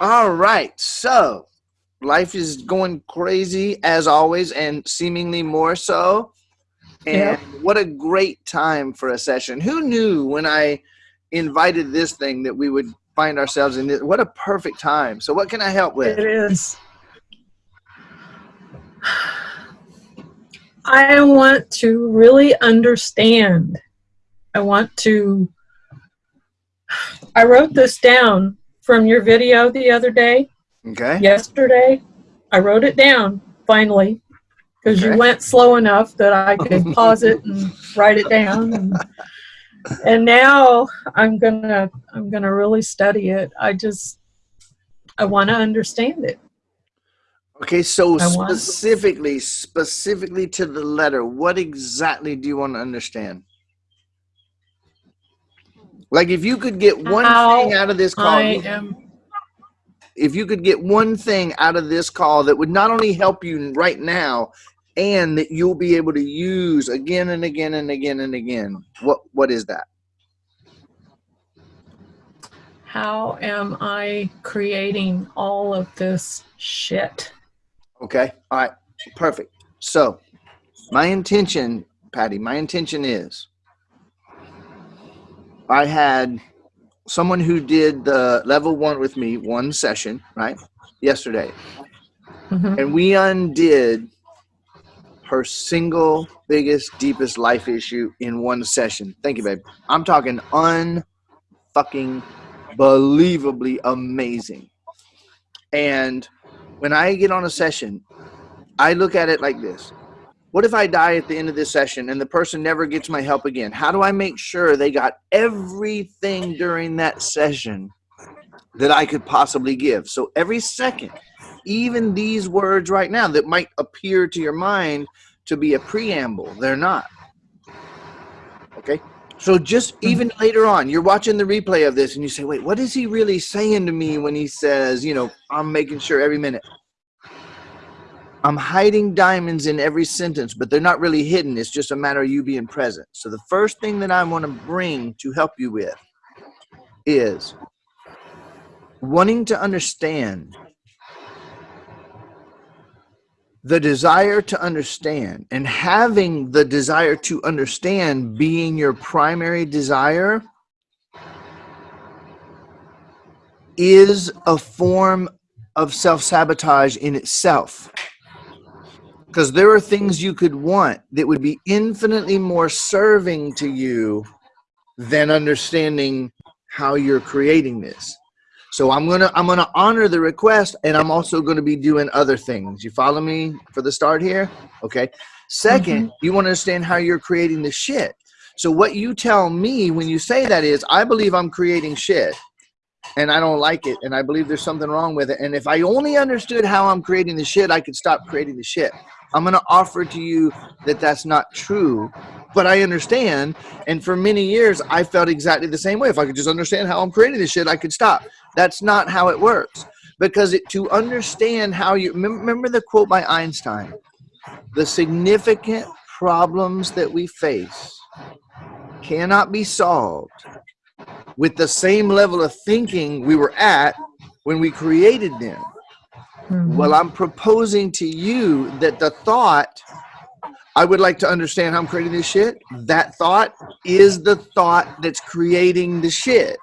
All right. So life is going crazy as always and seemingly more so. And Yeah. what a great time for a session. Who knew when I invited this thing that we would find ourselves in this? What a perfect time. So what can I help with? It is. I want to really understand. I want to. I wrote this down from your video the other day, Okay. yesterday. I wrote it down finally because Okay. you went slow enough that I could pause it and write it down. And, and now I'm gonna I'm gonna really study it. I just I want to understand it. Okay, so I want- specifically, specifically to the letter, what exactly do you want to understand? Like if you could get one How thing out of this call, am if you could get one thing out of this call that would not only help you right now and that you'll be able to use again and again and again and again, what what is that? how am I creating all of this shit? Okay. All right. Perfect. So, my intention, Patty, my intention is I had someone who did the level one with me one session, right? Yesterday. Mhm. And we undid her single biggest, deepest life issue in one session. Thank you, babe. I'm talking unfucking believably amazing. And when I get on a session, I look at it like this. What if I die at the end of this session and the person never gets my help again? How do I make sure they got everything during that session that I could possibly give? So every second, even these words right now that might appear to your mind to be a preamble, they're not. Okay? So just hmm. even later on, you're watching the replay of this and you say, wait, what is he really saying to me when he says, you know, I'm making sure every minute? I'm hiding diamonds in every sentence, but they're not really hidden. It's just a matter of you being present. So the first thing that I want to bring to help you with is wanting to understand the desire to understand and having the desire to understand being your primary desire is a form of self-sabotage in itself because there are things you could want that would be infinitely more serving to you than understanding how you're creating this. So i'm gonna i'm gonna honor the request and i'm also gonna be doing other things. You follow me for the start here? Okay. 2nd mm-hmm. you want to understand how you're creating the shit. So what you tell me when you say that is i believe i'm creating shit and I don't like it, and I believe there's something wrong with it. And if I only understood how I'm creating the shit, I could stop creating the shit. I'm gonna offer to you that that's not true, but I understand. And for many years, I felt exactly the same way. If I could just understand how I'm creating this shit, I could stop. That's not how it works. Because it, to understand how you remember the quote by Einstein, the significant problems that we face cannot be solved with the same level of thinking we were at when we created them. Mhm. Well, I'm proposing to you that the thought, I would like to understand how I'm creating this shit, that thought is the thought that's creating the shit.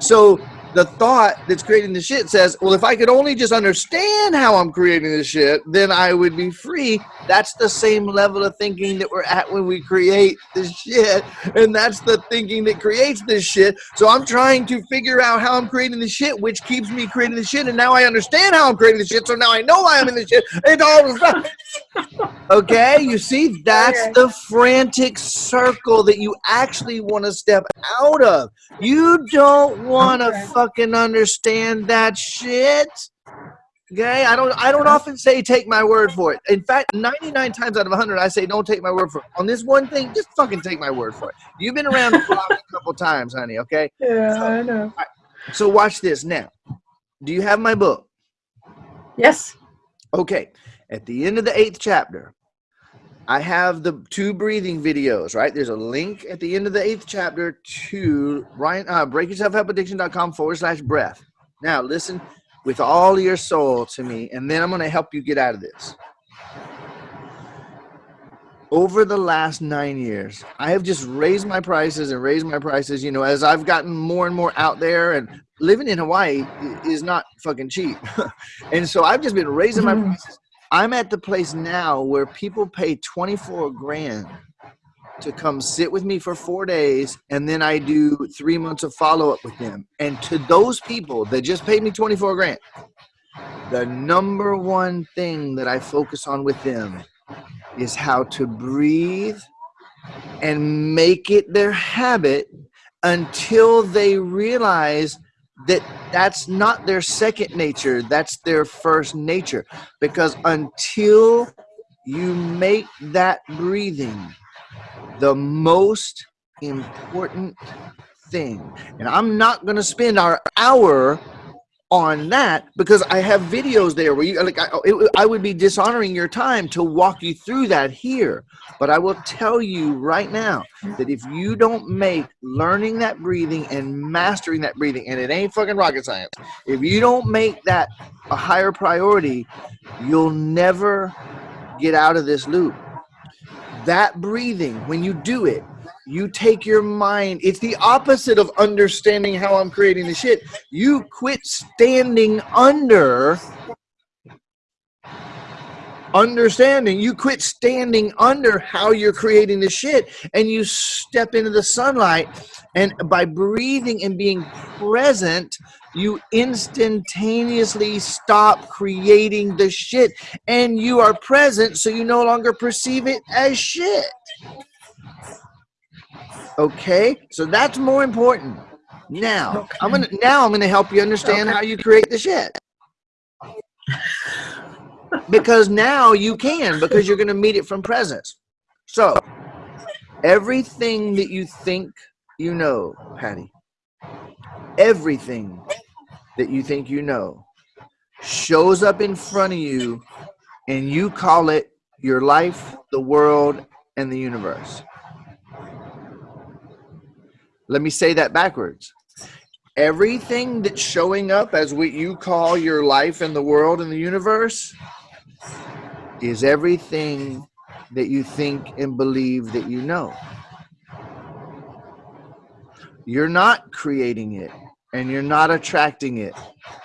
So the thought that's creating the shit says, well, if I could only just understand how I'm creating this shit, then I would be free. That's the same level of thinking that we're at when we create this shit. And that's the thinking that creates this shit. So I'm trying to figure out how I'm creating the shit, which keeps me creating the shit. And now I understand how I'm creating the shit. So now I know why I'm in the shit. It's all Okay, you see, that's the frantic circle that you actually want to step out of. You don't want to. Fucking understand that shit. Okay, I don't. I don't often say take my word for it. In fact, ninety-nine times out of hundred, I say don't take my word for it. On this one thing, just fucking take my word for it. You've been around the block a couple times, honey. Okay, Yeah, I know. so watch this now. Do you have my book? Yes. Okay, at the end of the eighth chapter, I have the two breathing videos, right? There's a link at the end of the eighth chapter to Ryan, uh, breakyourselfhelpaddiction.com forward slash breath. Now, listen, with all your soul to me, and then I'm going to help you get out of this. Over the last nine years, I have just raised my prices and raised my prices. You know, as I've gotten more and more out there, and living in Hawaii is not fucking cheap. and so I've just been raising my prices. I'm at the place now where people pay 24 grand to come sit with me for four days and then I do three months of follow up with them. And to those people that just paid me 24 grand, the number one thing that I focus on with them is how to breathe and make it their habit until they realize that that's not their second nature that's their first nature because until you make that breathing the most important thing. And I'm not going to spend our hour on that because I have videos there where you like I, it, I would be dishonoring your time to walk you through that here. But I will tell you right now that if you don't make learning that breathing and mastering that breathing, and it ain't fucking rocket science, if you don't make that a higher priority, you'll never get out of this loop that breathing, when you do it, you take your mind, it's the opposite of understanding how I'm creating the shit. You quit standing under understanding. You quit standing under how you're creating the shit and you step into the sunlight and by breathing and being present you instantaneously stop creating the shit and you are present so you no longer perceive it as shit okay so that's more important now okay. i'm gonna now i'm gonna help you understand okay. how you create the shit because now you can because you're gonna meet it from presence so everything that you think you know patty everything that you think you know shows up in front of you and you call it your life, the world, and the universe. Let me say that backwards. Everything that's showing up as what you call your life in the world and the universe is everything that you think and believe that you know. You're not creating it and you're not attracting it.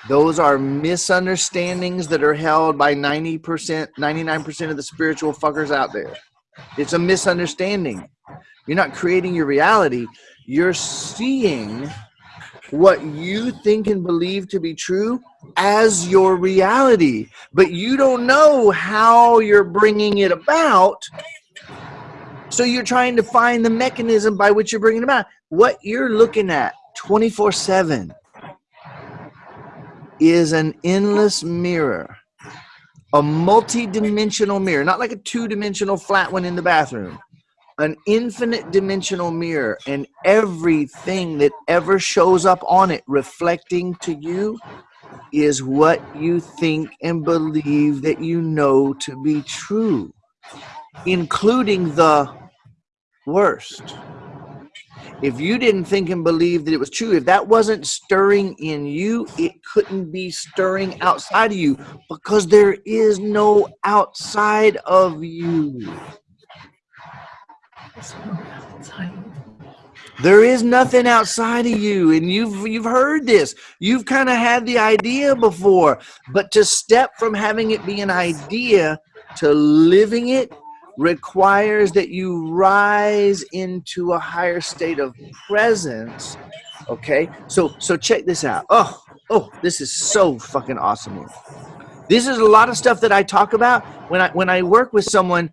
Those are misunderstandings that are held by 90%, 99% of the spiritual fuckers out there. It's a misunderstanding. You're not creating your reality. You're seeing what you think and believe to be true as your reality, but you don't know how you're bringing it about. So you're trying to find the mechanism by which you're bringing it about. What you're looking at 24 7 is an endless mirror, a multi-dimensional mirror, not like a two-dimensional flat one in the bathroom, an infinite dimensional mirror, and everything that ever shows up on it reflecting to you is what you think and believe that you know to be true, including the worst if you didn't think and believe that it was true, if that wasn't stirring in you, it couldn't be stirring outside of you because there is no outside of you. There is nothing outside of you, and you've you've heard this. You've kind of had the idea before, but to step from having it be an idea to living it requires that you rise into a higher state of presence okay? So so check this out. Oh oh this is so fucking awesome this is a lot of stuff that i talk about. When i when i work with someone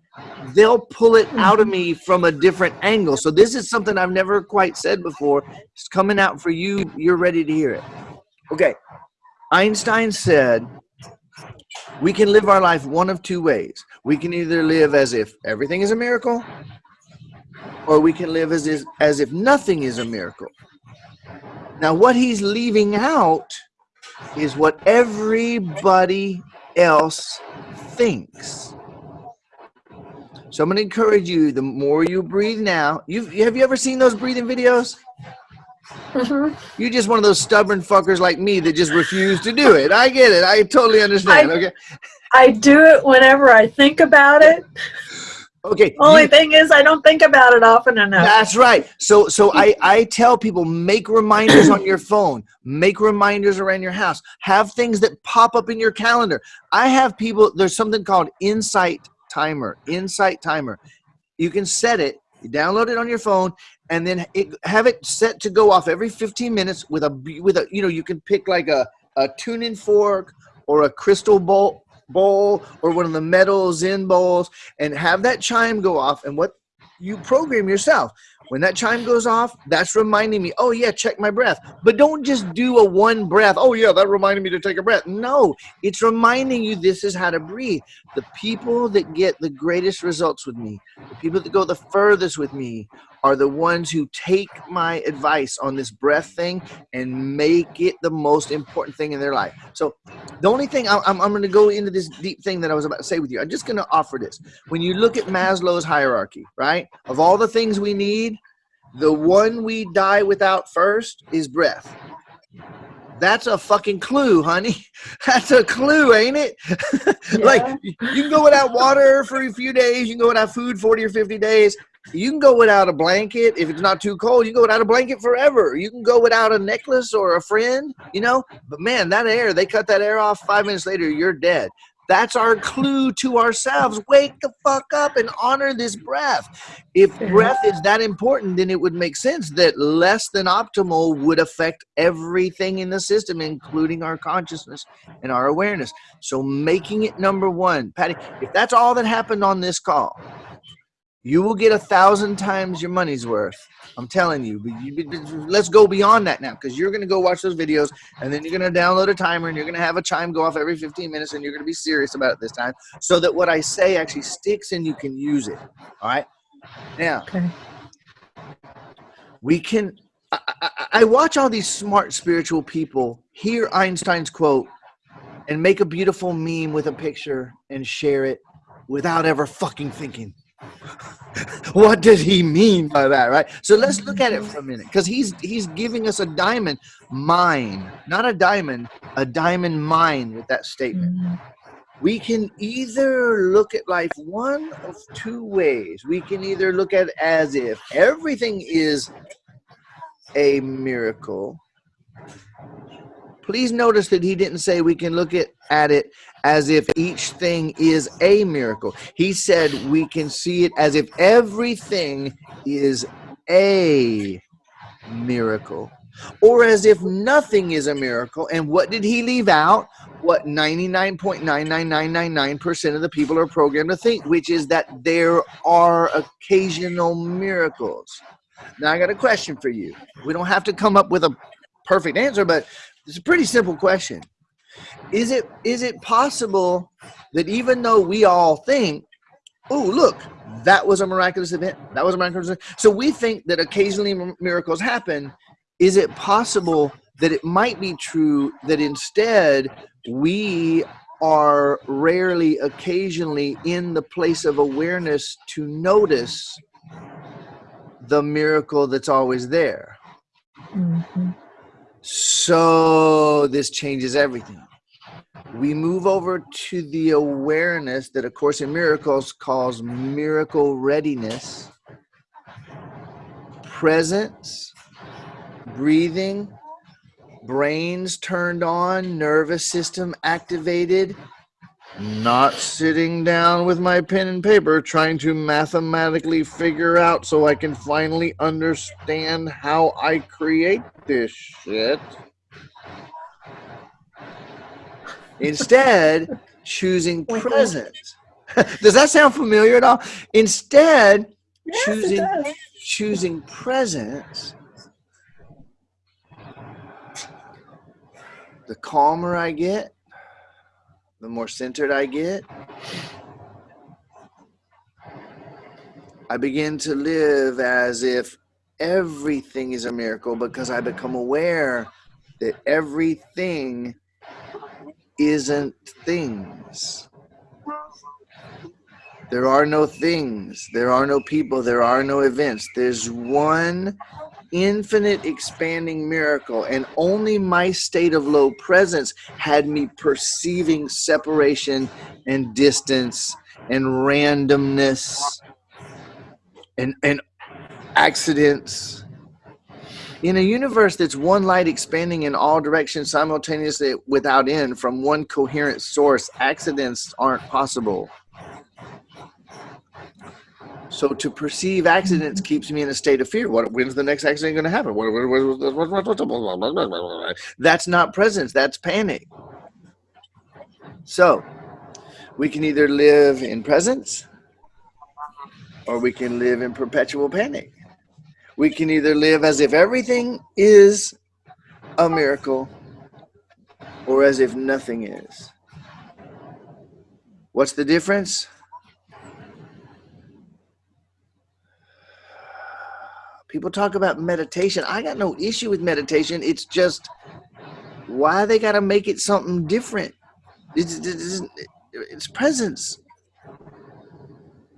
they'll pull it out of mm-hmm. me from a different angle. So this is something i've never quite said before. It's coming out for you. You're ready to hear it. Okay. Einstein said we can live our life one of two ways. We can either live as if everything is a miracle, or we can live as, if, as if nothing is a miracle. Now, what he's leaving out is what everybody else thinks. So I'm going to encourage you, the more you breathe now, you have you ever seen those breathing videos? Mhm. You're just one of those stubborn fuckers like me that just refuse to do it. I get it. I totally understand. I- okay. I do it whenever I think about it. Okay. Only you- thing is, I don't think about it often enough. That's right. So so I I tell people make reminders on your phone, make reminders around your house, have things that pop up in your calendar. I have people there's something called Insight Timer. Insight Timer. You can set it, you download it on your phone and then it, have it set to go off every 15 minutes with a with a you know you can pick like a a tuning fork or a crystal bowl bowl or one of the metal zen bowls and have that chime go off and what you program yourself. When that chime goes off that's reminding me oh yeah check my breath. But don't just do a one breath oh yeah that reminded me to take a breath. No it's reminding you this is how to breathe. The people that get the greatest results with me the people that go the furthest with me are the ones who take my advice on this breath thing and make it the most important thing in their life so the only thing I'm, I'm, going to go into this deep thing that I was about to say with you. I'm just going to offer this. When you look at Maslow's hierarchy, right, of all the things we need, the one we die without first is breath. That's a fucking clue, honey. That's a clue, ain't it? like you can go without water for a few days. You can go without food 40 or 50 days. You can go without a blanket if it's not too cold. You go without a blanket forever. You can go without a necklace or a friend, you know. But man, that air, they cut that air off. Five minutes later, you're dead. That's our clue to ourselves. Wake the fuck up and honor this breath. If breath is that important, then it would make sense that less than optimal would affect everything in the system, including our consciousness and our awareness. So making it number one, Patty, if that's all that happened on this call, you will get a thousand times your money's worth. I'm telling you. But you but let's go beyond that now, because you're gonna go watch those videos, and then you're gonna download a timer, and you're gonna have a chime go off every 15 minutes, and you're gonna be serious about it this time, so that what I say actually sticks and you can use it. All right. Now Okay. we can. I, I, I watch all these smart spiritual people hear Einstein's quote and make a beautiful meme with a picture and share it without ever fucking thinking. what did he mean by that, right? So let's look at it for a minute, because he's he's giving us a diamond mine, not a diamond, a diamond mine with that statement Mm. we can either look at life one of two ways. We can either look at it as if everything is a miracle. Please notice that he didn't say we can look at, at it as if each thing is a miracle. He said we can see it as if everything is a miracle. Or as if nothing is a miracle. And what did he leave out? what 99.99999% of the people are programmed to think, which is that there are occasional miracles. Now, I got a question for you. We don't have to come up with a perfect answer, but it's a pretty simple question. Is it is it possible that even though we all think, oh, look, that was a miraculous event, that was a miraculous event. So we think that occasionally miracles happen. Is it possible that it might be true that instead we are rarely occasionally in the place of awareness to notice the miracle that's always there Mhm. So this changes everything. We move over to the awareness that a course in miracles calls miracle readiness presence breathing brains turned on, nervous system activated, not sitting down with my pen and paper trying to mathematically figure out so I can finally understand how I create this shit. Instead, choosing presence. Does that sound familiar at all? Instead, Yes, choosing choosing presence the calmer I get, the more centered I get, I begin to live as if everything is a miracle because I become aware that everything isn't things. There are no things, there are no people, there are no events. There's one infinite expanding miracle, and only my state of low presence had me perceiving separation and distance and randomness and, and accidents. In a universe that's one light expanding in all directions simultaneously without end from one coherent source, accidents aren't possible. So to perceive accidents keeps me in a state of fear. What when's the next accident going to happen? That's not presence. That's panic. So we can either live in presence or we can live in perpetual panic. We can either live as if everything is a miracle or as if nothing is. What's the difference? People talk about meditation. I got no issue with meditation. It's just why they got to make it something different. It's, it's, it's presence.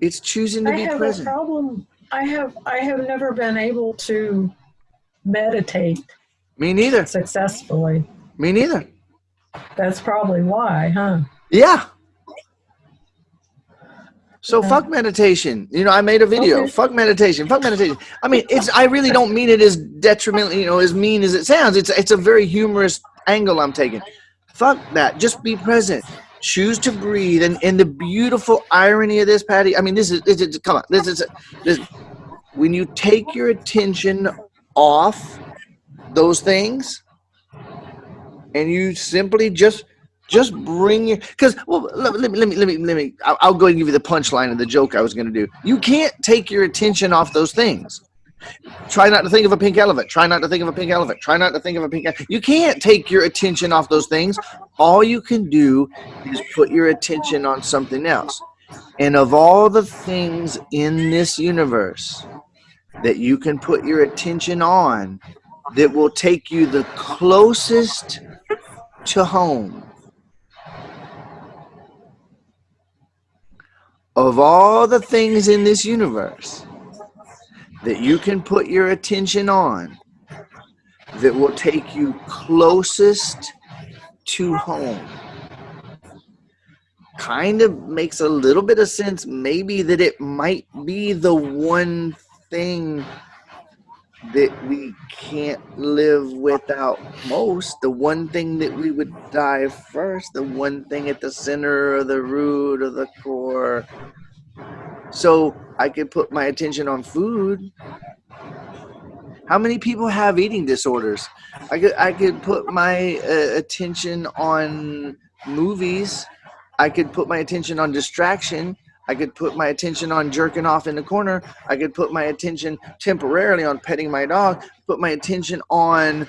It's choosing to I be have present. a problem. I have I have never been able to meditate Me neither. successfully. Me neither. That's probably why, huh? Yeah. So Okay. fuck meditation. You know, I made a video. Okay. Fuck meditation. Fuck meditation. I mean, it's. I really don't mean it as detrimental. You know, as mean as it sounds. It's. It's a very humorous angle I'm taking. Fuck that. Just be present. Choose to breathe. And and the beautiful irony of this, Patty. I mean, this is. This is come on. This is. This. When you take your attention off those things, and you simply just just bring your because well let, let me let me let me let me I'll, I'll go and give you the punchline of the joke I was going to do. You can't take your attention off those things. Try not to think of a pink elephant. Try not to think of a pink elephant. Try not to think of a pink. You can't take your attention off those things. All you can do is put your attention on something else. And of all the things in this universe that you can put your attention on, that will take you the closest to home of all the things in this universe that you can put your attention on that will take you closest to home. Kind of makes a little bit of sense maybe that it might be the one thing that we can't live without most. The one thing that we would die first the one thing at the center or the root or the core. So i could put my attention on food. How many people have eating disorders? I could i could put my uh, attention on movies. I could put my attention on distraction I could put my attention on jerking off in the corner. I could put my attention temporarily on petting my dog, put my attention on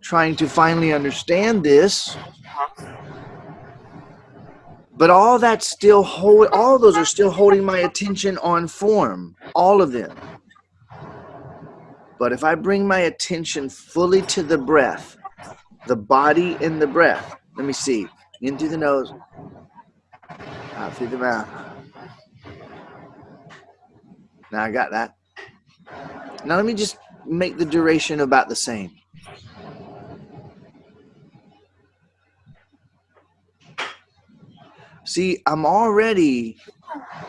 trying to finally understand this. But all that's still hold all those are still holding my attention on form, all of them. But if I bring my attention fully to the breath, the body and the breath, let me see, in through the nose, out through the mouth. Now I got that. Now let me just make the duration about the same. See, I'm already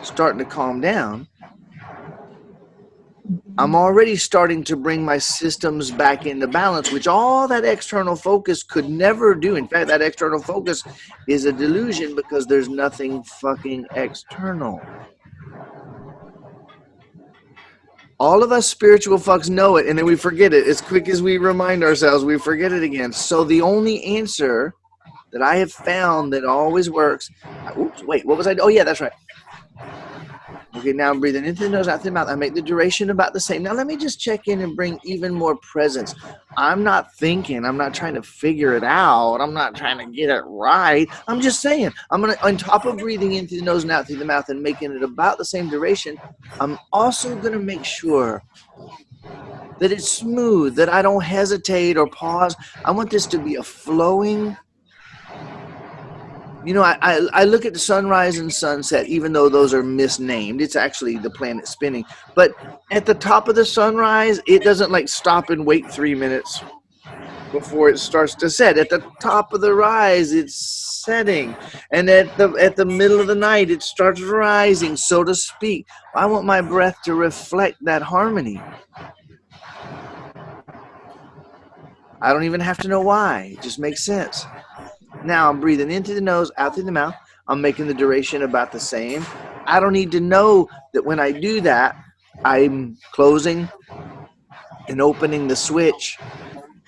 starting to calm down. I'm already starting to bring my systems back into balance, which all that external focus could never do. In fact, that external focus is a delusion because there's nothing fucking external. All of us spiritual fucks know it, and then we forget it. As quick as we remind ourselves, we forget it again. So the only answer that I have found that always works. Oops, wait, what was I? Oh yeah, that's right. Okay, now I'm breathing into the nose, out through the mouth. I make the duration about the same. Now let me just check in and bring even more presence. I'm not thinking. I'm not trying to figure it out. I'm not trying to get it right. I'm just saying. I'm gonna, on top of breathing in through the nose and out through the mouth and making it about the same duration, I'm also gonna make sure that it's smooth, that I don't hesitate or pause. I want this to be a flowing You know, I, I, I look at the sunrise and sunset, even though those are misnamed. It's actually the planet spinning. But at the top of the sunrise, it doesn't like stop and wait three minutes before it starts to set. At the top of the rise, it's setting, and at the at the middle of the night, it starts rising, so to speak. I want my breath to reflect that harmony. I don't even have to know why. It just makes sense. Now I'm breathing into the nose, out through the mouth. I'm making the duration about the same. I don't need to know that when I do that, I'm closing and opening the switch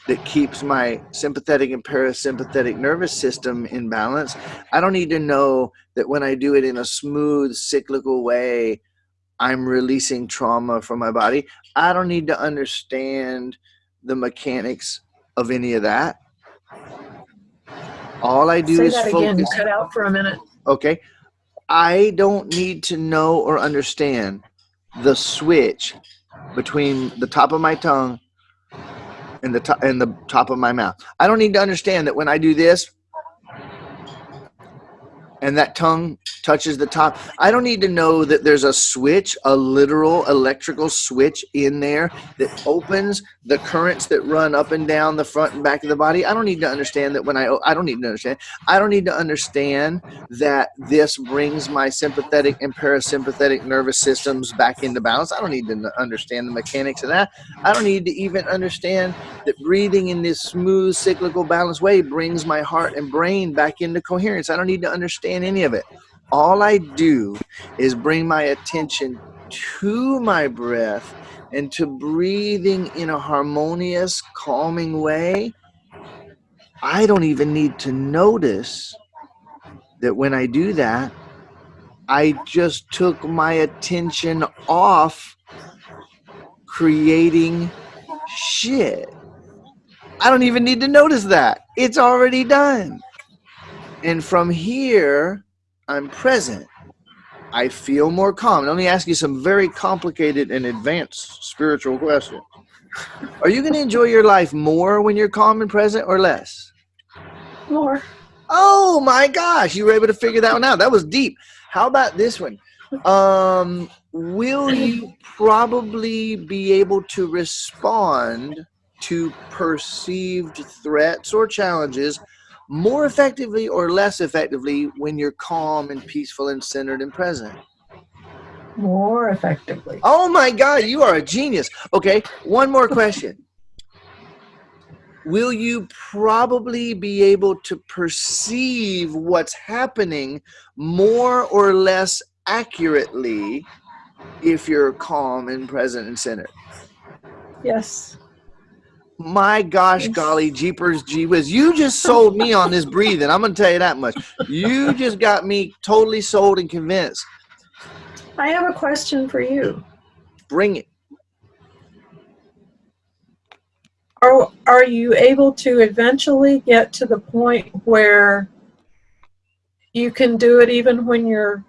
that keeps my sympathetic and parasympathetic nervous system in balance. I don't need to know that when I do it in a smooth, cyclical way, I'm releasing trauma from my body. I don't need to understand the mechanics of any of that. All I do Say is that focus. again. You cut out for a minute. Okay. I don't need to know or understand the switch between the top of my tongue and the top and the top of my mouth. I don't need to understand that when I do this and that tongue touches the top, I don't need to know that there's a switch, a literal electrical switch in there that opens the currents that run up and down the front and back of the body. I don't need to understand that when I I don't need to understand. I don't need to understand that this brings my sympathetic and parasympathetic nervous systems back into balance. I don't need to understand the mechanics of that. I don't need to even understand that breathing in this smooth cyclical balanced way brings my heart and brain back into coherence. I don't need to understand any of it. All I do is bring my attention to my breath and to breathing in a harmonious, calming way. I don't even need to notice that when I do that, I just took my attention off creating shit. I don't even need to notice that. It's already done. And from here, I'm present. I feel more calm. Let me ask you some very complicated and advanced spiritual questions. Are you going to enjoy your life more when you're calm and present or less? More. Oh my gosh, you were able to figure that one out. That was deep. How about this one? Um, will you probably be able to respond to perceived threats or challenges more effectively or less effectively when you're calm and peaceful and centered and present? More effectively. Oh my God, you are a genius. Okay, one more question. Will you probably be able to perceive what's happening more or less accurately if you're calm and present and centered? Yes. My gosh, golly, jeepers, gee whiz. You just sold me on this breathing. I'm going to tell you that much. You just got me totally sold and convinced. I have a question for you. Bring it. Are, are you able to eventually get to the point where you can do it even when you're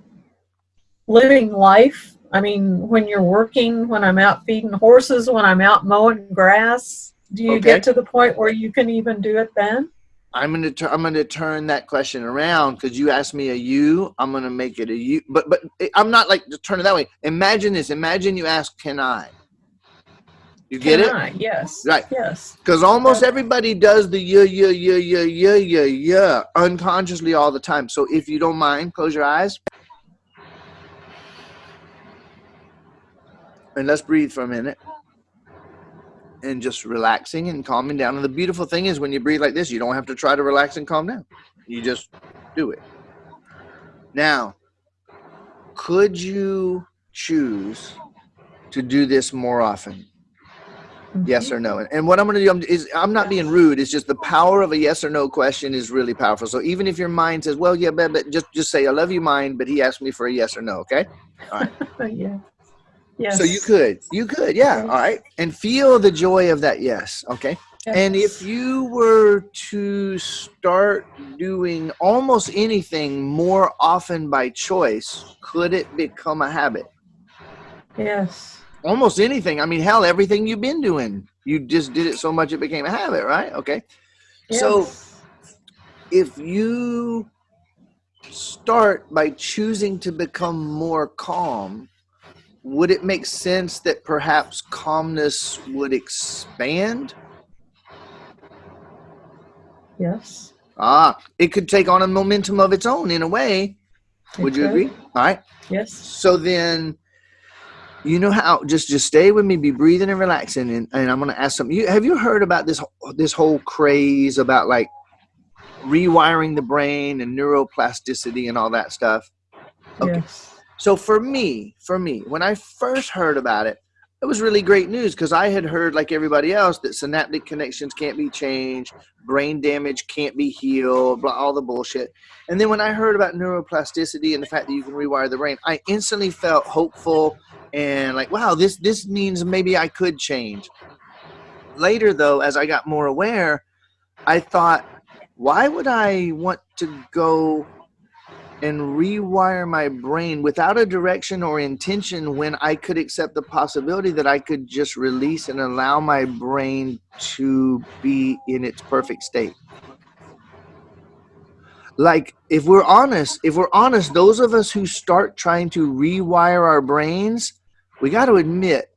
living life? I mean, when you're working, when I'm out feeding horses, when I'm out mowing grass, do you Okay. get to the point where you can even do it then? I'm gonna I'm gonna turn that question around because you asked me a you. I'm gonna make it a you, but but eh, I'm not like to turn it that way. Imagine this. Imagine you ask, "Can I?" You get Can it? I? Yes. Right. Yes. Because almost everybody does the yeah yeah yeah yeah yeah yeah yeah unconsciously all the time. So if you don't mind, close your eyes and let's breathe for a minute and just relaxing and calming down. And the beautiful thing is when you breathe like this, you don't have to try to relax and calm down. You just do it. Now, could you choose to do this more often? Mm-hmm. Yes or no? And, and what I'm going to do I'm- is I'm not being rude. It's just the power of a yes or no question is really powerful. So even if your mind says, "Well, yeah, but, but just just say I love you, mind," but he asked me for a yes or no. Okay. All right. yeah. Yes. So you could, you could, yeah. All right, and feel the joy of that yes. Okay. And if you were to start doing almost anything more often by choice, could it become a habit? Yes. Almost anything. I mean, hell, everything you've been doing, you just did it so much it became a habit, right? Okay. So if you start by choosing to become more calm, would it make sense that perhaps calmness would expand? Yes. Ah, it could take on a momentum of its own in a way. it Would you agree? All right. Yes. So then, you know how just just stay with me, be breathing and relaxing, and, and I'm gonna ask something. You have you heard about this this whole craze about like rewiring the brain and neuroplasticity and all that stuff? Okay. Yes. So for me, for me, when I first heard about it, it was really great news because I had heard, like everybody else, that synaptic connections can't be changed, brain damage can't be healed, blah, all the bullshit. And then when I heard about neuroplasticity and the fact that you can rewire the brain, I instantly felt hopeful and like, wow, this this means maybe I could change. Later, though, as I got more aware, I thought, why would I want to go and rewire my brain without a direction or intention when I could accept the possibility that I could just release and allow my brain to be in its perfect state. Like, if we're honest, if we're honest, those of us who start trying to rewire our brains, we got to admit,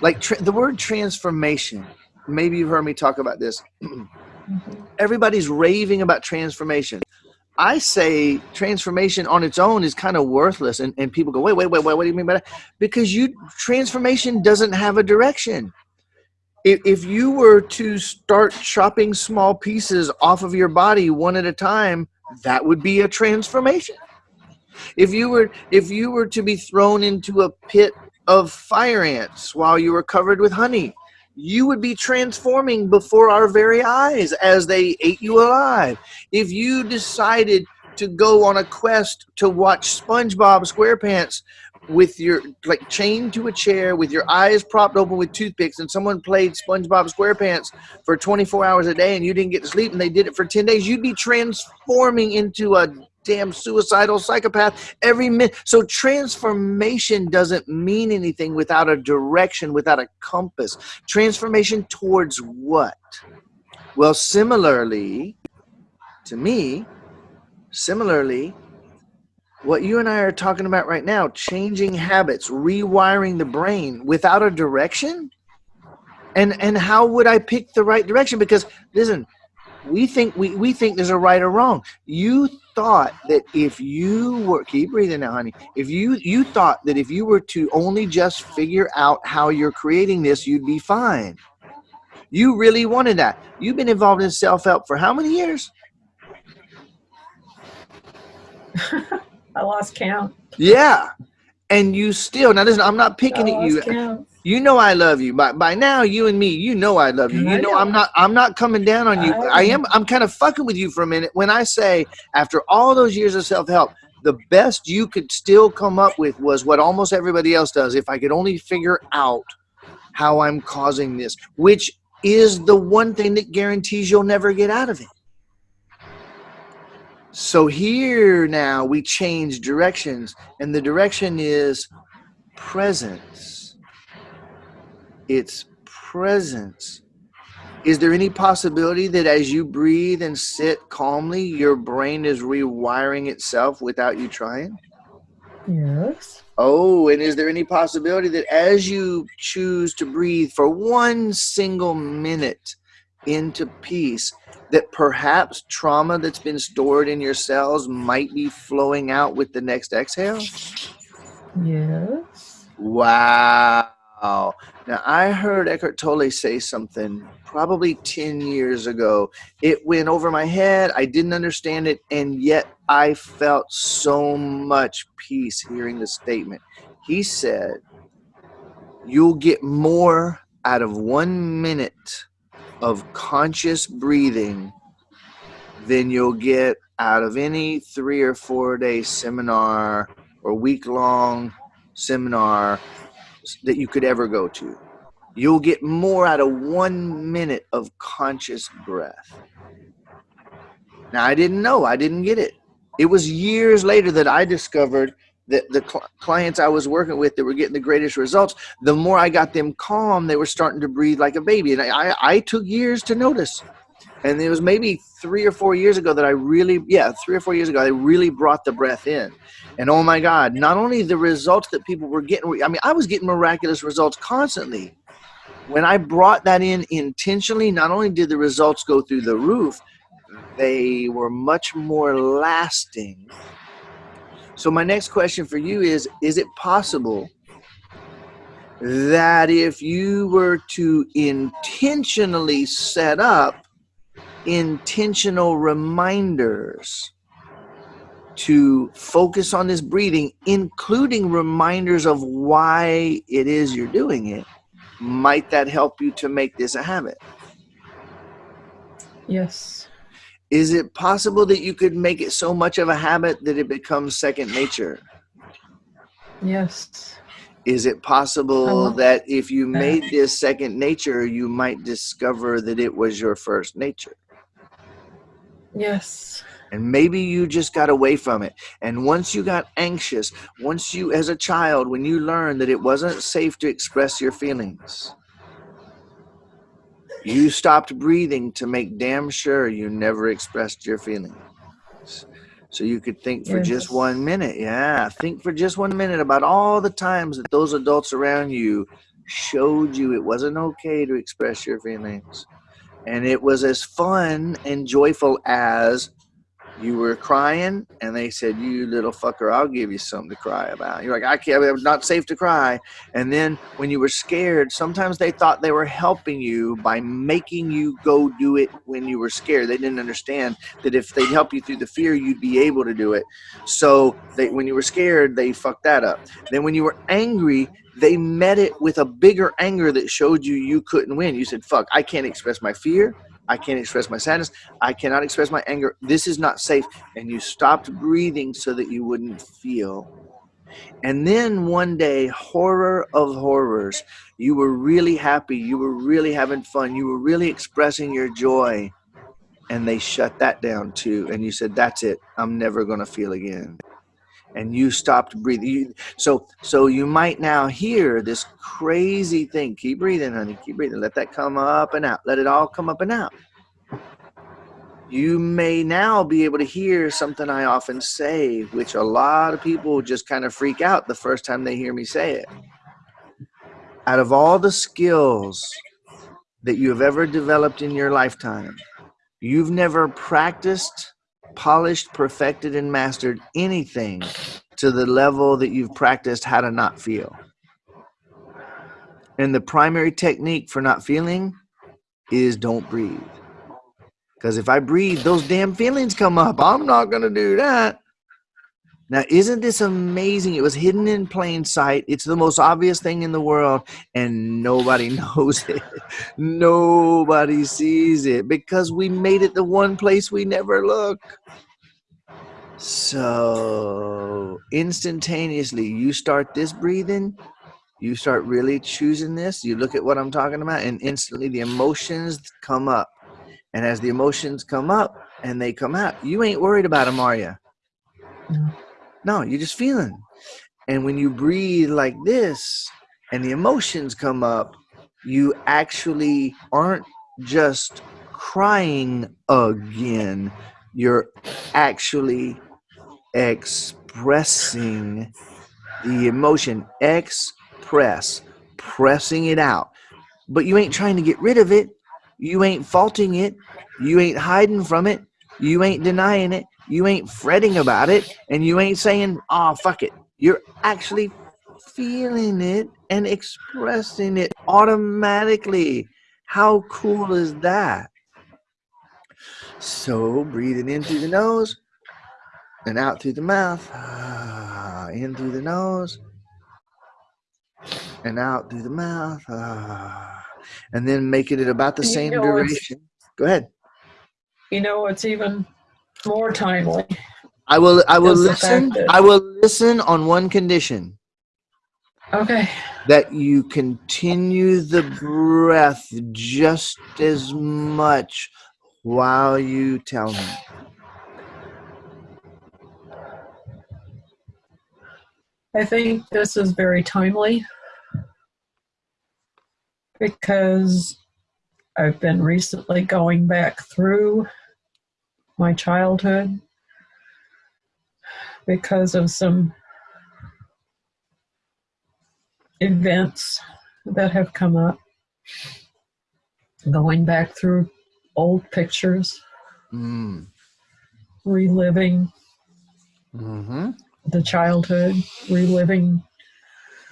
like the word transformation, maybe you've heard me talk about this. Everybody's raving about transformation. I say transformation on its own is kind of worthless, and, and people go, wait, wait, wait, wait, what do you mean by that? Because you transformation doesn't have a direction. If, if you were to start chopping small pieces off of your body one at a time, that would be a transformation. If you were if you were to be thrown into a pit of fire ants while you were covered with honey, you would be transforming before our very eyes as they ate you alive. If you decided to go on a quest to watch SpongeBob SquarePants with your like chained to a chair with your eyes propped open with toothpicks and someone played SpongeBob SquarePants for 24 hours a day and you didn't get to sleep and they did it for 10 days, you'd be transforming into a damn suicidal psychopath every minute. So transformation doesn't mean anything without a direction, without a compass. Transformation towards what? Well, similarly, to me, similarly, what you and I are talking about right now, changing habits, rewiring the brain without a direction? And and how would I pick the right direction? Because listen, we think we, we think there's a right or wrong. You thought that if you were keep breathing now, honey. If you you thought that if you were to only just figure out how you're creating this, you'd be fine. You really wanted that. You've been involved in self-help for how many years? I lost count. Yeah. And you still now listen, I'm not picking at you. You know I love you. By by now, you and me, you know I love you. I You know know. I'm not I'm not coming down on you. I I am I'm kind of fucking with you for a minute when I say after all those years of self-help, the best you could still come up with was what almost everybody else does. If I could only figure out how I'm causing this, which is the one thing that guarantees you'll never get out of it. So here now we change directions, and the direction is presence. It's presence. Is there any possibility that as you breathe and sit calmly, your brain is rewiring itself without you trying? Yes. Oh, and is there any possibility that as you choose to breathe for one single minute into peace, that perhaps trauma that's been stored in your cells might be flowing out with the next exhale? Yes. Wow. Now, I heard Eckhart Tolle say something probably 10 years ago. It went over my head. I didn't understand it. And yet I felt so much peace hearing the statement. He said, You'll get more out of one minute of conscious breathing than you'll get out of any three or four day seminar or week long seminar that you could ever go to. You'll get more out of one minute of conscious breath. Now, I didn't know, I didn't get it. It was years later that I discovered that the cl- clients I was working with that were getting the greatest results, the more I got them calm, they were starting to breathe like a baby. And I, I, I took years to notice. And it was maybe three or four years ago that I really, yeah, three or four years ago, I really brought the breath in. And oh my God, not only the results that people were getting, I mean, I was getting miraculous results constantly. When I brought that in intentionally, not only did the results go through the roof, they were much more lasting. So, my next question for you is Is it possible that if you were to intentionally set up intentional reminders to focus on this breathing, including reminders of why it is you're doing it, might that help you to make this a habit? Yes. Is it possible that you could make it so much of a habit that it becomes second nature? Yes. Is it possible that if you made this second nature, you might discover that it was your first nature? Yes. And maybe you just got away from it. And once you got anxious, once you, as a child, when you learned that it wasn't safe to express your feelings, you stopped breathing to make damn sure you never expressed your feelings. So you could think for yes. just one minute. Yeah, think for just one minute about all the times that those adults around you showed you it wasn't okay to express your feelings and it was as fun and joyful as you were crying and they said you little fucker i'll give you something to cry about. You're like i can't i'm not safe to cry. And then when you were scared sometimes they thought they were helping you by making you go do it when you were scared. They didn't understand that if they'd help you through the fear you'd be able to do it. So they, when you were scared they fucked that up. Then when you were angry they met it with a bigger anger that showed you you couldn't win. You said, fuck, I can't express my fear. I can't express my sadness. I cannot express my anger. This is not safe. And you stopped breathing so that you wouldn't feel. And then one day, horror of horrors, you were really happy. You were really having fun. You were really expressing your joy. And they shut that down too. And you said, that's it. I'm never going to feel again and you stopped breathing. You, so, so you might now hear this crazy thing. Keep breathing, honey. Keep breathing. Let that come up and out. Let it all come up and out. You may now be able to hear something I often say, which a lot of people just kind of freak out the first time they hear me say it. Out of all the skills that you have ever developed in your lifetime, you've never practiced polished, perfected, and mastered anything to the level that you've practiced how to not feel. And the primary technique for not feeling is don't breathe. Because if I breathe, those damn feelings come up. I'm not going to do that. Now, isn't this amazing? It was hidden in plain sight. It's the most obvious thing in the world, and nobody knows it. nobody sees it because we made it the one place we never look. So, instantaneously, you start this breathing, you start really choosing this, you look at what I'm talking about, and instantly the emotions come up. And as the emotions come up and they come out, you ain't worried about them, are you? No. No, you're just feeling. And when you breathe like this and the emotions come up, you actually aren't just crying again. You're actually expressing the emotion. Express, pressing it out. But you ain't trying to get rid of it. You ain't faulting it. You ain't hiding from it. You ain't denying it. You ain't fretting about it and you ain't saying, oh, fuck it. You're actually feeling it and expressing it automatically. How cool is that? So, breathing in through the nose and out through the mouth. Ah, in through the nose and out through the mouth. Ah, and then making it about the same duration. Go ahead. You know, it's even more timely. I will. I will listen. I will listen on one condition. Okay. That you continue the breath just as much while you tell me. I think this is very timely because I've been recently going back through my childhood because of some events that have come up. Going back through old pictures, Mm. reliving hmm the childhood, reliving.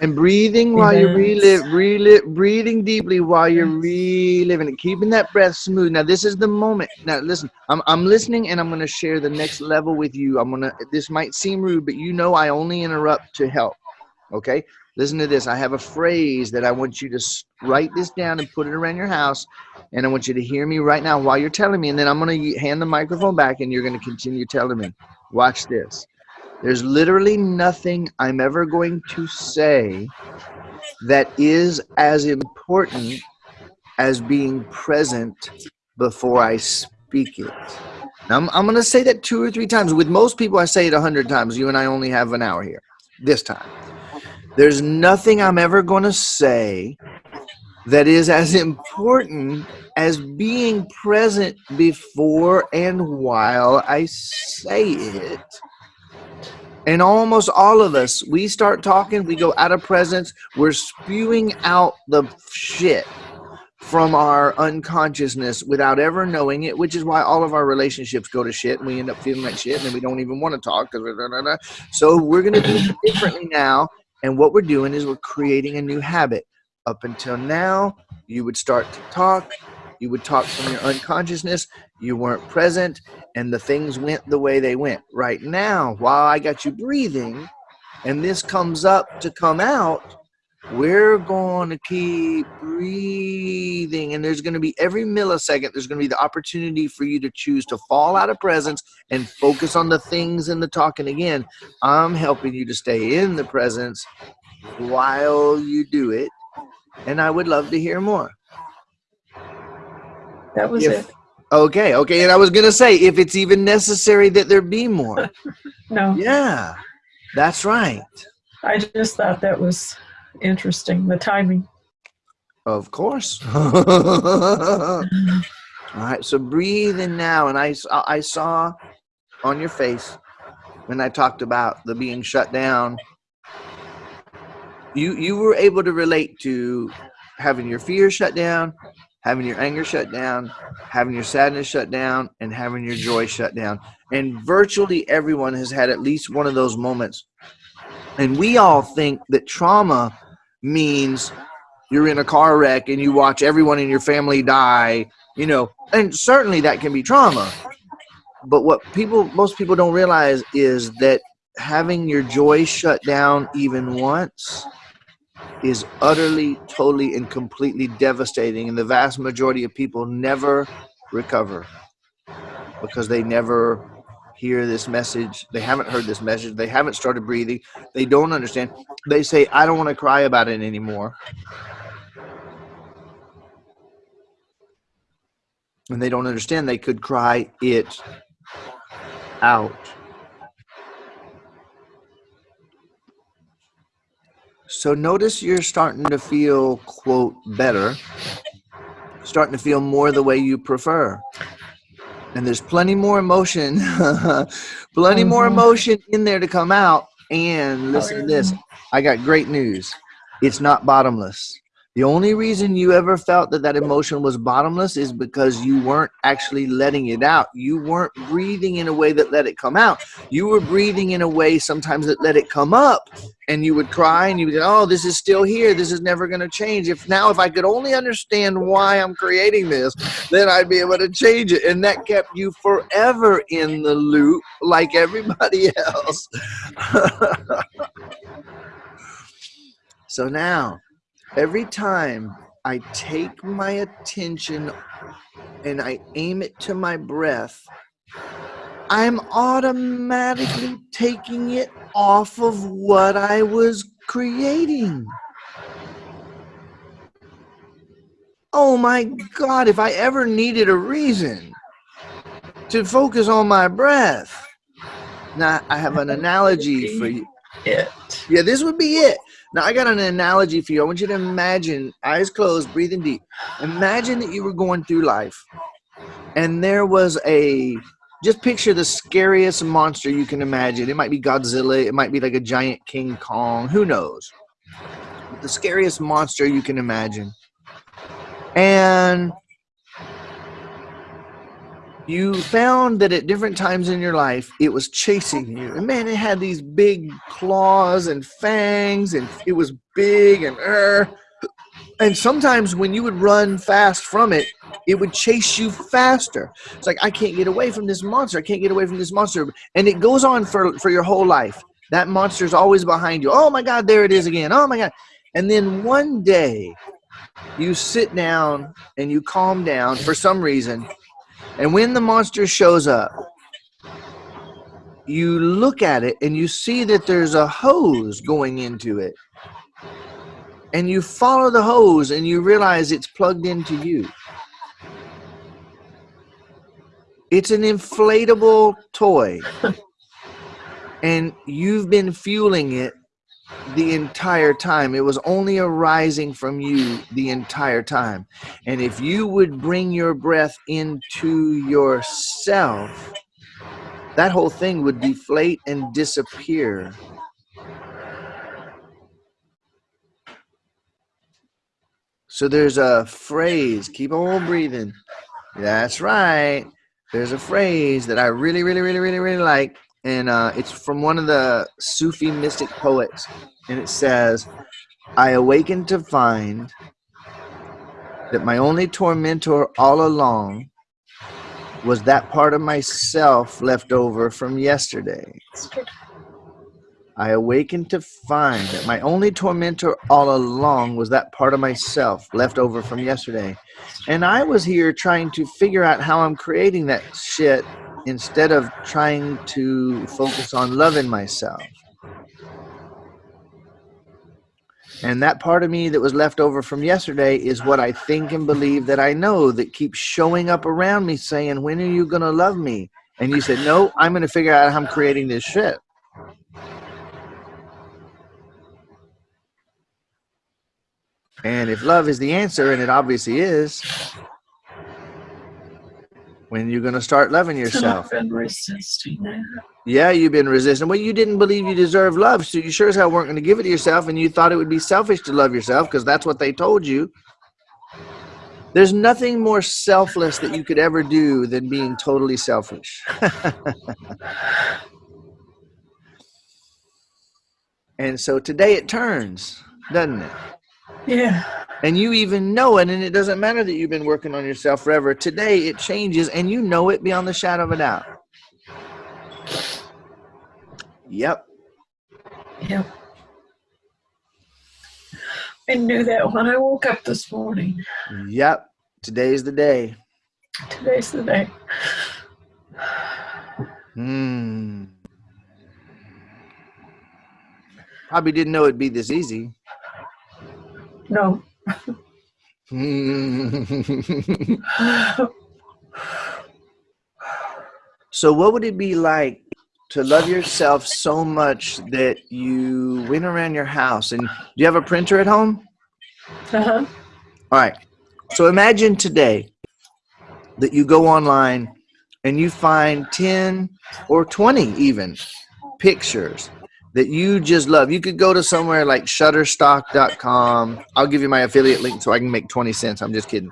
And breathing while you relive, relive, breathing deeply while you're reliving it, keeping that breath smooth. Now, this is the moment. Now, listen, I'm, I'm listening and I'm going to share the next level with you. I'm going to, this might seem rude, but you know I only interrupt to help. Okay? Listen to this. I have a phrase that I want you to write this down and put it around your house. And I want you to hear me right now while you're telling me. And then I'm going to hand the microphone back and you're going to continue telling me. Watch this. There's literally nothing I'm ever going to say that is as important as being present before I speak it. Now, I'm, I'm going to say that two or three times. With most people, I say it a hundred times. You and I only have an hour here this time. There's nothing I'm ever going to say that is as important as being present before and while I say it. And almost all of us, we start talking, we go out of presence, we're spewing out the shit from our unconsciousness without ever knowing it, which is why all of our relationships go to shit and we end up feeling like shit and then we don't even want to talk. So we're going to do differently now. And what we're doing is we're creating a new habit. Up until now, you would start to talk, you would talk from your unconsciousness, you weren't present, and the things went the way they went. Right now, while I got you breathing, and this comes up to come out, we're going to keep breathing. And there's going to be every millisecond, there's going to be the opportunity for you to choose to fall out of presence and focus on the things and the talking again. I'm helping you to stay in the presence while you do it. And I would love to hear more. That was If- it. Okay, okay. And I was going to say, if it's even necessary that there be more. No, Yeah, that's right. I just thought that was interesting. The timing. Of course. All right, so breathe in now. And I, saw- I saw on your face when I talked about the being shut down, you, you were able to relate to having your fear shut down, having your anger shut down, having your sadness shut down, and having your joy shut down. And virtually everyone has had at least one of those moments. And we all think that trauma means you're in a car wreck and you watch everyone in your family die, you know, and certainly that can be trauma. But what people, most people don't realize is that having your joy shut down even once is utterly, totally, and completely devastating. And the vast majority of people never recover because they never hear this message. They haven't heard this message. They haven't started breathing. They don't understand. They say, I don't want to cry about it anymore. and they don't understand they could cry it out. So notice you're starting to feel, quote, better, starting to feel more the way you prefer. And there's plenty more emotion, plenty more Mhm. emotion in there to come out. And listen to this I got great news. It's not bottomless. The only reason you ever felt that that emotion was bottomless is because you weren't actually letting it out. You weren't breathing in a way that let it come out. You were breathing in a way sometimes that let it come up and you would cry and you would go, oh, this is still here. This is never going to change. If now, if I could only understand why I'm creating this, then I'd be able to change it. And that kept you forever in the loop like everybody else. so now, every time I take my attention and I aim it to my breath, I'm automatically taking it off of what I was creating. Oh my God, if I ever needed a reason to focus on my breath. Now, I have an analogy for you. It. Yeah, this would be it. Now, I got an analogy for you. I want you to imagine, eyes closed, breathing deep. Imagine that you were going through life and there was a, just picture the scariest monster you can imagine. It might be Godzilla, it might be like a giant King Kong, who knows? The scariest monster you can imagine. And you found that at different times in your life it was chasing you. And man it had these big claws and fangs and it was big and uh, and sometimes when you would run fast from it it would chase you faster. It's like i can't get away from this monster. I can't get away from this monster. And it goes on for for your whole life. That monster is always behind you. Oh my god there it is again. Oh my god. And then one day you sit down and you calm down for some reason and when the monster shows up, you look at it and you see that there's a hose going into it. And you follow the hose and you realize it's plugged into you. It's an inflatable toy. and you've been fueling it the entire time. It was only arising from you the entire time. And if you would bring your breath into yourself, that whole thing would deflate and disappear. So there's a phrase, keep on breathing. That's right. There's a phrase that I really, really, really, really, really like and uh, it's from one of the Sufi mystic poets, and it says, "I awakened to find that my only tormentor all along was that part of myself left over from yesterday." I awakened to find that my only tormentor all along was that part of myself left over from yesterday. And I was here trying to figure out how I'm creating that shit instead of trying to focus on loving myself. And that part of me that was left over from yesterday is what I think and believe that I know that keeps showing up around me saying, When are you going to love me? And you said, No, I'm going to figure out how I'm creating this shit. And if love is the answer, and it obviously is, when you're going to start loving yourself. I've been resisting that. Yeah, you've been resisting. Well, you didn't believe you deserve love, so you sure as hell weren't going to give it to yourself, and you thought it would be selfish to love yourself because that's what they told you. There's nothing more selfless that you could ever do than being totally selfish. and so today it turns, doesn't it? Yeah. And you even know it, and it doesn't matter that you've been working on yourself forever. Today it changes, and you know it beyond the shadow of a doubt. Yep. Yep. I knew that when I woke up this morning. Yep. Today's the day. Today's the day. Hmm. Probably didn't know it'd be this easy. No. so what would it be like to love yourself so much that you went around your house and do you have a printer at home? Uh-huh. All right. So imagine today that you go online and you find 10 or 20 even pictures that you just love. You could go to somewhere like shutterstock.com. I'll give you my affiliate link so I can make 20 cents. I'm just kidding.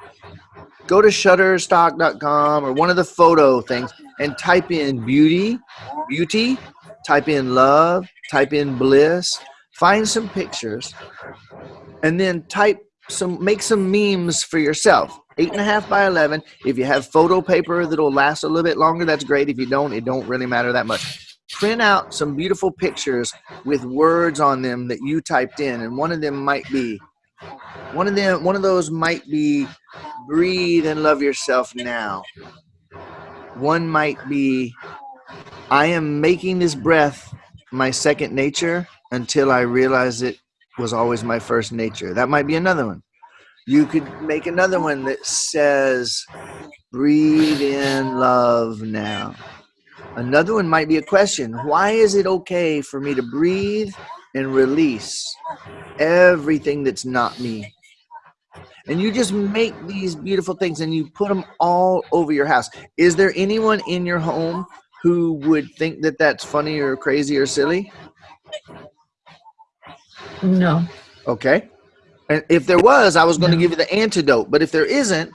Go to shutterstock.com or one of the photo things and type in beauty, beauty, type in love, type in bliss, find some pictures, and then type some, make some memes for yourself. Eight and a half by 11. If you have photo paper that'll last a little bit longer, that's great. If you don't, it don't really matter that much print out some beautiful pictures with words on them that you typed in and one of them might be one of them one of those might be breathe and love yourself now. One might be i am making this breath my second nature until i realize it was always my first nature. That might be another one. You could make another one that says breathe in love now Another one might be a question. Why is it okay for me to breathe and release everything that's not me. And you just make these beautiful things and you put them all over your house. Is there anyone in your home who would think that that's funny or crazy or silly? No. Okay. And if there was, I was going to give you the antidote. But if there isn't,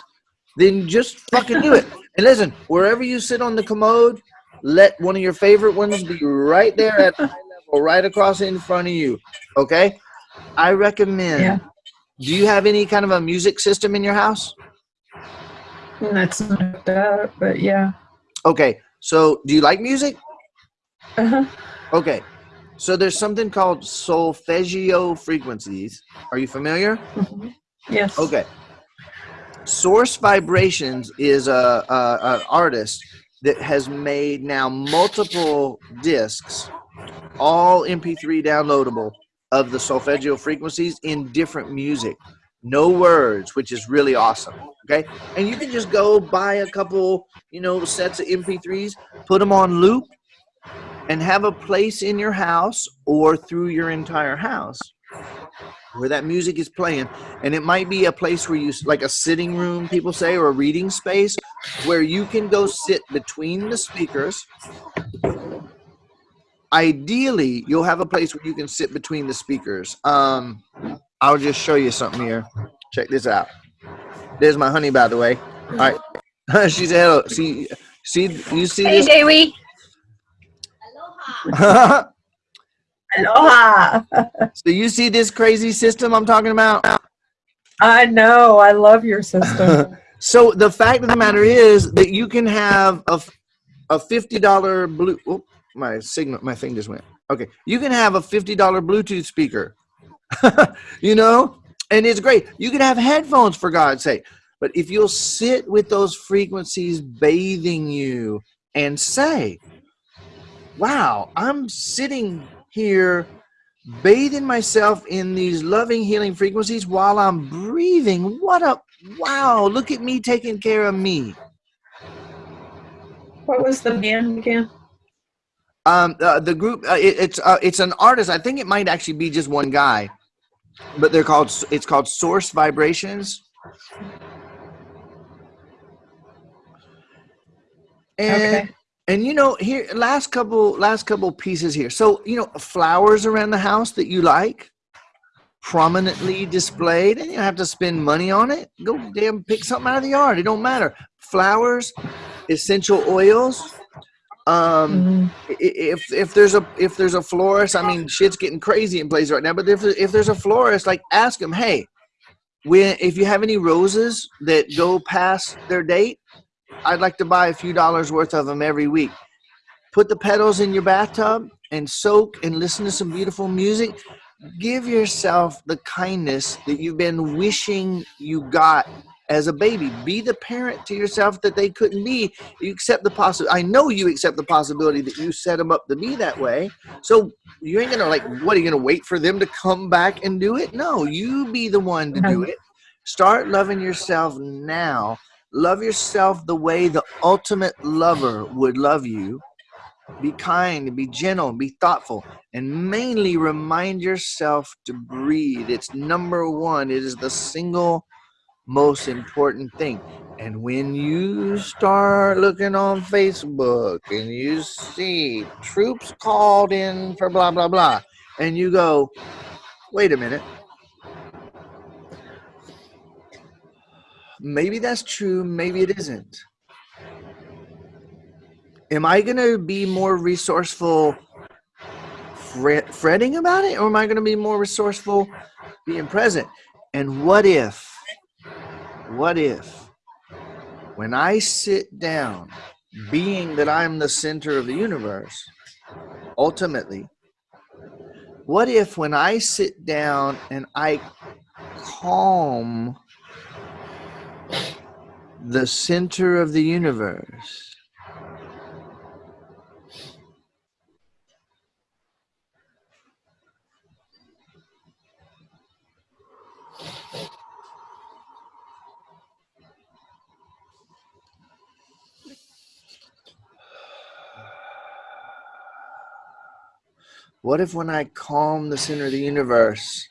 then just fucking do it. And listen, wherever you sit on the commode, let one of your favorite ones be right there at eye level, right across in front of you. Okay. I recommend. Yeah. Do you have any kind of a music system in your house? That's not up, but yeah. Okay. So, do you like music? Uh-huh. Okay. So, there's something called solfeggio frequencies. Are you familiar? Mhm. Yes. Okay. Source Vibrations is a, a an artist that has made now multiple discs, all MP3 downloadable of the solfeggio frequencies in different music. No words, which is really awesome. Okay. And you can just go buy a couple, you know, sets of MP3s, put them on loop, and have a place in your house or through your entire house where that music is playing and it might be a place where you like a sitting room people say or a reading space where you can go sit between the speakers. Ideally you'll have a place where you can sit between the speakers. Um i'll just show you something here. Check this out. There's my honey by the way. All right. She said hello see see you see Hey, this? Davey. Aloha. So you see this crazy system i'm talking about I know. I love your system. So the fact of the matter is that you can have a, a fifty dollar blue. Oh, my signal, my thing just went. Okay, you can have a fifty dollar Bluetooth speaker. you know, and it's great. You can have headphones for God's sake. But if you'll sit with those frequencies bathing you and say, "Wow, I'm sitting here." bathing myself in these loving healing frequencies while I'm breathing. What a wow, look at me taking care of me. what was the band again? Um, uh, the group, uh, it, it's uh, it's an artist. I think it might actually be just one guy, but they're called. It's called Source Vibrations. And Okay. And you know here last couple last couple pieces here. So you know flowers around the house that you like, prominently displayed, and you don't have to spend money on it. Go damn pick something out of the yard. It don't matter. Flowers, essential oils. Um, Mhm. if if there's a if there's a florist, I mean, shit's getting crazy in places right now. But if if there's a florist, like ask them, hey, when if you have any roses that go past their date, I'd like to buy a few dollars worth of them every week. Put the petals in your bathtub and soak and listen to some beautiful music. Give yourself the kindness that you've been wishing you got as a baby. Be the parent to yourself that they couldn't be. You accept the possibility. I know you accept the possibility that you set them up to be that way. So you ain't gonna like. What are you gonna wait for them to come back and do it? No, you be the one to do it. Start loving yourself now. Love yourself the way the ultimate lover would love you. Be kind, be gentle, be thoughtful, and mainly remind yourself to breathe. It's number one. It is the single most important thing. And when you start looking on Facebook and you see troops called in for blah, blah, blah, and you go, wait a minute. Maybe that's true, maybe it isn't. Am I going to be more resourceful fret, fretting about it, or am I going to be more resourceful being present? And what if, what if, when I sit down, being that I'm the center of the universe, ultimately, what if when I sit down and I calm the center of the universe, what if when I calm the center of the universe,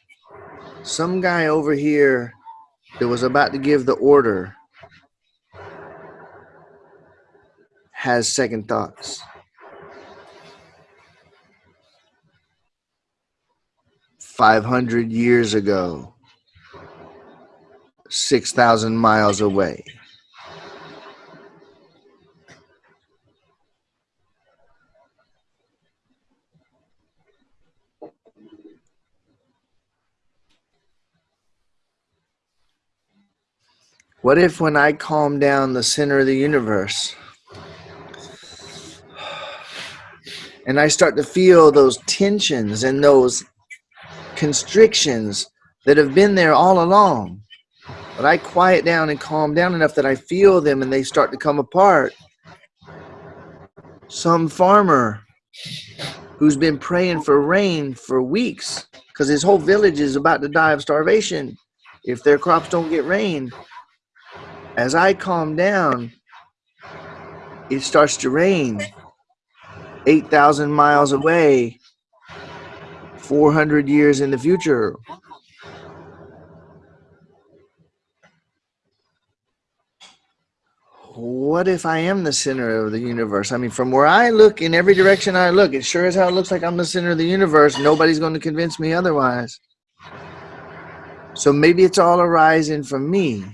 some guy over here that was about to give the order has second thoughts? Five hundred years ago, six thousand miles away. What if when I calm down the center of the universe and I start to feel those tensions and those constrictions that have been there all along, but I quiet down and calm down enough that I feel them and they start to come apart? Some farmer who's been praying for rain for weeks because his whole village is about to die of starvation if their crops don't get rain as I calm down, it starts to rain 8,000 miles away, 400 years in the future. What if I am the center of the universe? I mean, from where I look, in every direction I look, it sure as hell looks like I'm the center of the universe. Nobody's going to convince me otherwise. So maybe it's all arising from me.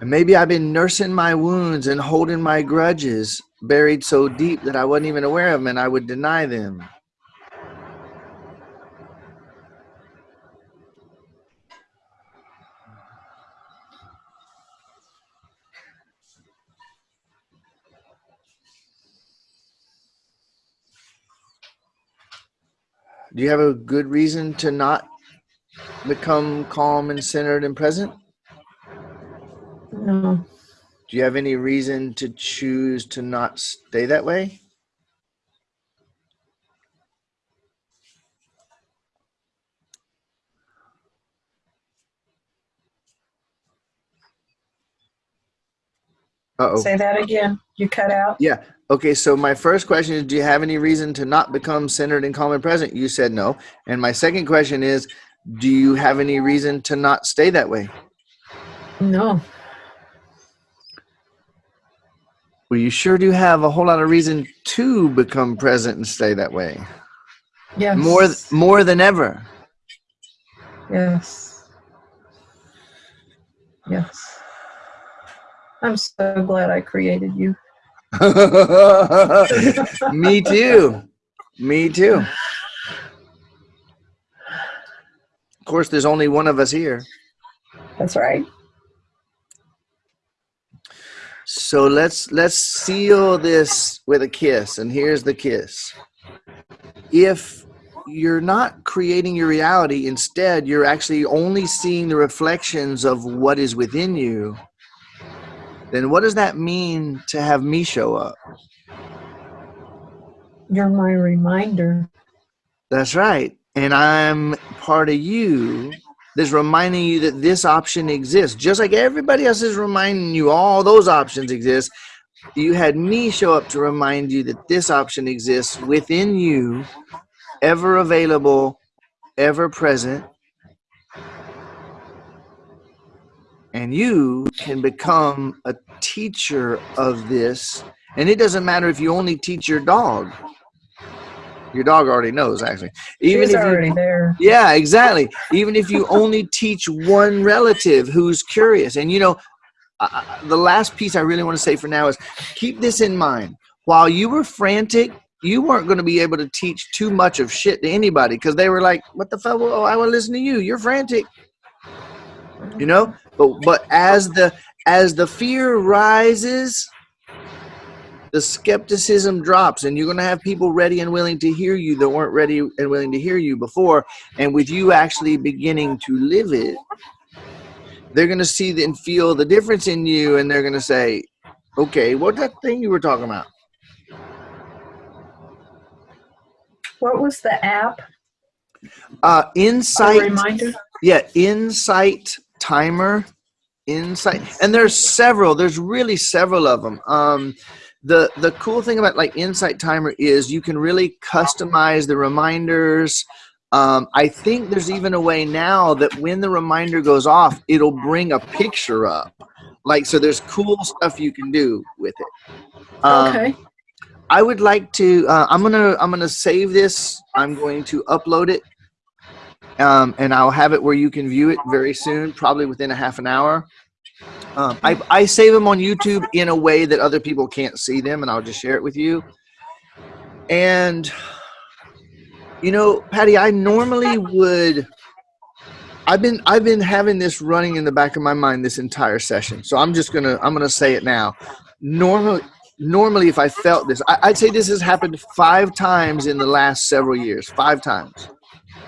And maybe I've been nursing my wounds and holding my grudges buried so deep that I wasn't even aware of them and I would deny them. Do you have a good reason to not become calm and centered and present? No. Do you have any reason to choose to not stay that way? Uh oh. Say that again. You cut out. Yeah. Okay. So my first question is, do you have any reason to not become centered and calm and present? You said no. And my second question is, do you have any reason to not stay that way? No. Well, you sure do have a whole lot of reason to become present and stay that way. Yes. More, more than ever. Yes. Yes. I'm so glad I created you. Me too. Me too. Of course, there's only one of us here. That's right. So let's let's seal this with a kiss, and here's the kiss. If you're not creating your reality, instead you're actually only seeing the reflections of what is within you, then what does that mean to have me show up? You're my reminder. That's right. And I'm part of you that's reminding you that this option exists. Just like everybody else is reminding you all those options exist. You had me show up to remind you that this option exists within you, ever available, ever present. And you can become a teacher of this. And it doesn't matter if you only teach your dog. Your dog already knows, actually. Even She's if already you, there. yeah, exactly. Even if you only teach one relative who's curious, and you know, uh, the last piece I really want to say for now is keep this in mind. While you were frantic, you weren't going to be able to teach too much of shit to anybody because they were like, "What the fuck? Oh, I want to listen to you. You're frantic." You know, but but as the as the fear rises, the skepticism drops, and you're going to have people ready and willing to hear you that weren't ready and willing to hear you before. And with you actually beginning to live it, they're going to see and feel the difference in you, and they're going to say, "Okay, what that thing you were talking about?" What was the app? Uh, A insight. reminder? Yeah, Insight Timer. Insight, and there's several. There's really several of them. Um, the the cool thing about like Insight Timer is you can really customize the reminders. Um, I think there's even a way now that when the reminder goes off, it'll bring a picture up. Like so, there's cool stuff you can do with it. Um, okay. I would like to. Uh, I'm gonna. I'm gonna save this. I'm going to upload it, um, and I'll have it where you can view it very soon, probably within a half an hour. Um, I I save them on YouTube in a way that other people can't see them, and I'll just share it with you. And you know, Patty, I normally would. I've been I've been having this running in the back of my mind this entire session, so I'm just gonna I'm gonna say it now. Normally, normally if I felt this, I, would say this has happened five times in the last several years, five times.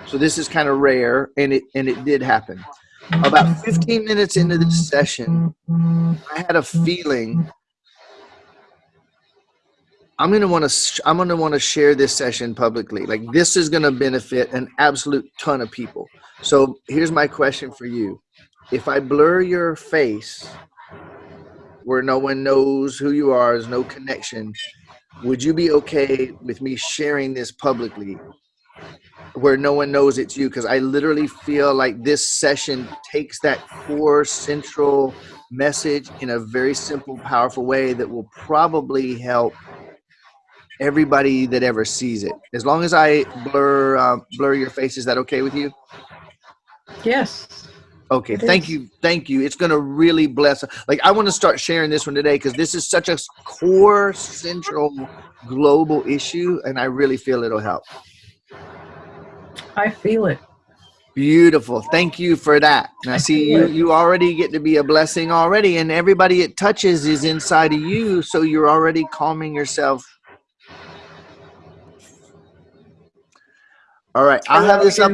So this is kind of rare, and it and it did happen. About 15 minutes into this session, I had a feeling I'm gonna want to I'm gonna want to share this session publicly. Like this is gonna benefit an absolute ton of people. So here's my question for you: If I blur your face where no one knows who you are, there's no connection, would you be okay with me sharing this publicly where no one knows it's you? Because I literally feel like this session takes that core central message in a very simple, powerful way that will probably help everybody that ever sees it. As long as I blur uh, blur your face, is that okay with you? Yes. Okay, thank is. you, thank you. It's gonna really bless. Like I want to start sharing this one today because this is such a core, central, global issue, and I really feel it'll help. I feel it. Beautiful. Thank you for that. And I see you. You already get to be a blessing already, and everybody it touches is inside of you. So you're already calming yourself. All right, I'll have this up.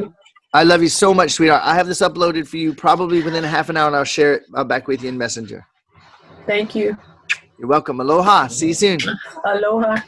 I love you so much, sweetheart. I have this uploaded for you probably within a half an hour, and I'll share it uh, back with you in Messenger. Thank you. You're welcome. Aloha. See you soon. Aloha.